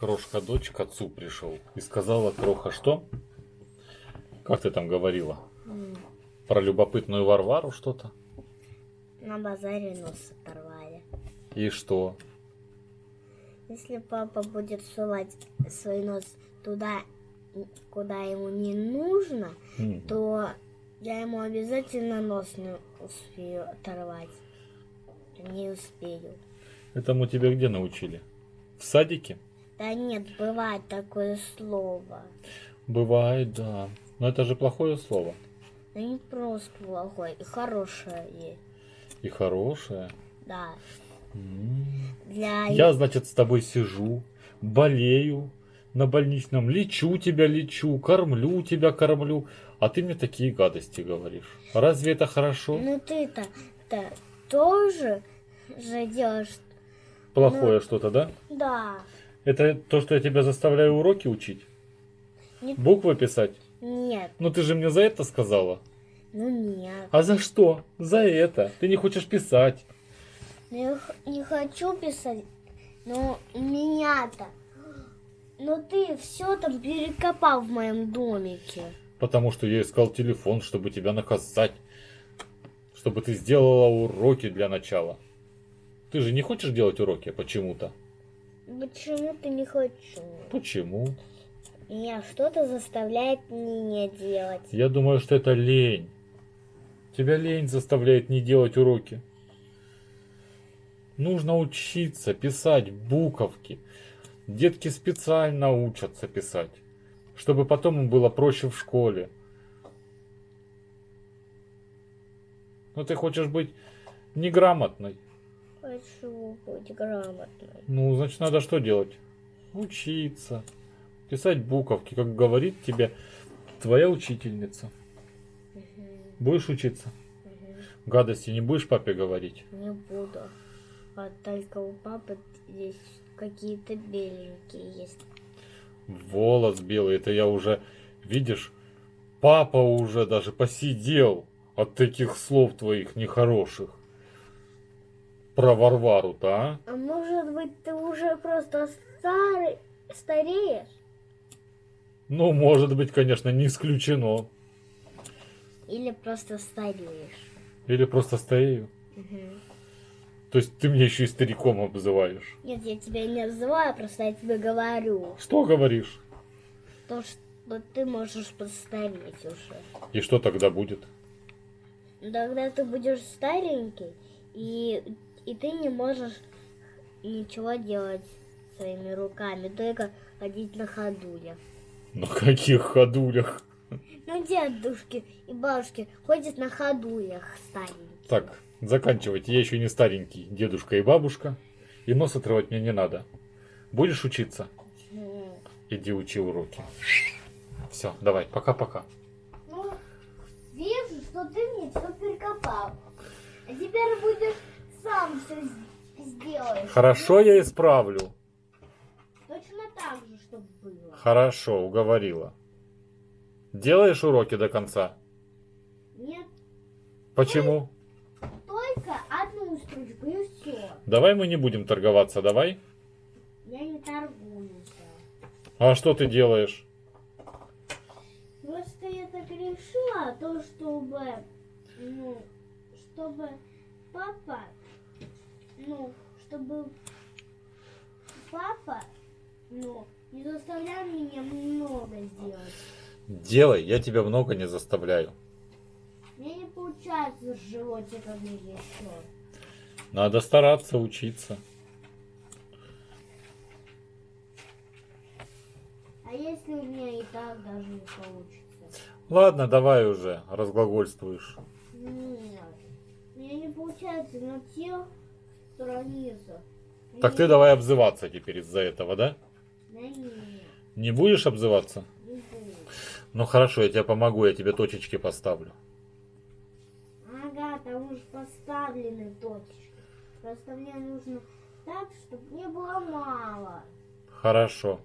Крошка дочь к отцу пришел и сказала, Кроха, что? Как ты там говорила? Про любопытную Варвару что-то? На базаре нос оторвали. И что? Если папа будет сувать свой нос туда, куда ему не нужно, М, то я ему обязательно нос не успею оторвать. Не успею. Этому тебя где научили? В садике? Да нет, бывает такое слово. Бывает, да. Но это же плохое слово. Но не просто плохое, и хорошее есть. И хорошее. Да. М. Для... Я, значит, с тобой сижу, болею на больничном, лечу тебя, лечу, кормлю тебя, кормлю, а ты мне такие гадости говоришь. Разве это хорошо? Ну ты-то то тоже же делаешь... Плохое что-то, да? Да. Это то, что я тебя заставляю уроки учить? Не- Буквы писать? Нет. Ну ты же мне за это сказала. Ну нет. А за что? За это. Ты не хочешь писать. Ну, Я не хочу писать, но меня-то... Но ты все там перекопал в моем домике. Потому что я искал телефон, чтобы тебя наказать. Чтобы ты сделала уроки для начала. Ты же не хочешь делать уроки почему-то? Почему-то не хочу. Почему? Меня что-то заставляет меня делать. Я думаю, что это лень. Тебя лень заставляет не делать уроки. Нужно учиться писать буковки. Детки специально учатся писать, чтобы потом им было проще в школе. Но ты хочешь быть неграмотной. Хочу быть грамотной. Ну, значит, надо что делать? Учиться. Писать буковки, как говорит тебе твоя учительница. Мгм, Будешь учиться? мгм. Гадости не будешь папе говорить? Не буду. А только у папы здесь какие-то беленькие есть. Волос белый, это я уже, видишь, папа уже даже посидел от таких слов твоих нехороших. Про Варвару-то, а? А может быть, ты уже просто старый, стареешь? Ну, может быть, конечно, не исключено. Или просто стареешь? Или просто старею. Мгм. То есть ты меня еще и стариком обзываешь. Нет, я тебя не называю, просто я тебе говорю. Что говоришь? То, что ты можешь постареть уже. И что тогда будет? Тогда ты будешь старенький, и, и ты не можешь ничего делать своими руками, только ходить на ходулях. На каких ходулях? Ну, дедушки и бабушки ходят на ходулях старенькие. Так, заканчивайте. Я еще не старенький дедушка и бабушка. И нос отрывать мне не надо. Будешь учиться? М. Иди учи уроки. Все, давай, пока-пока. Ну, вижу, что ты мне все перекопал. А теперь будешь сам все сделаешь. Хорошо, я исправлю. Точно так же, чтобы было. Хорошо, уговорила. Делаешь уроки до конца? Нет, Почему? только одну строчку и все. Давай мы не будем торговаться, давай. Я не торгуюсь. А что ты делаешь? Просто я так решила, то чтобы, ну, чтобы папа, ну, чтобы папа, ну, не заставлял меня много сделать. Делай, я тебя много не заставляю. Мне не получается с животиками еще. Надо стараться учиться. А если у меня и так даже не получится? Ладно, давай уже, разглагольствуешь. Нет, у меня не получается на тех страницах. Так ты давай обзываться теперь из-за этого, да? Да нет, Не будешь обзываться? не буду. Ну хорошо, я тебе помогу, я тебе точечки поставлю. Ага, там уже поставлены точки. Просто мне нужно так, чтобы не было мало. Хорошо.